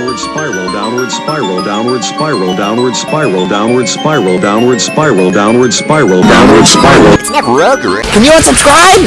Downward spiral, downward spiral, downward spiral, downward spiral, downward spiral, downward spiral, downward spiral, downward spiral. It's. Can you unsubscribe?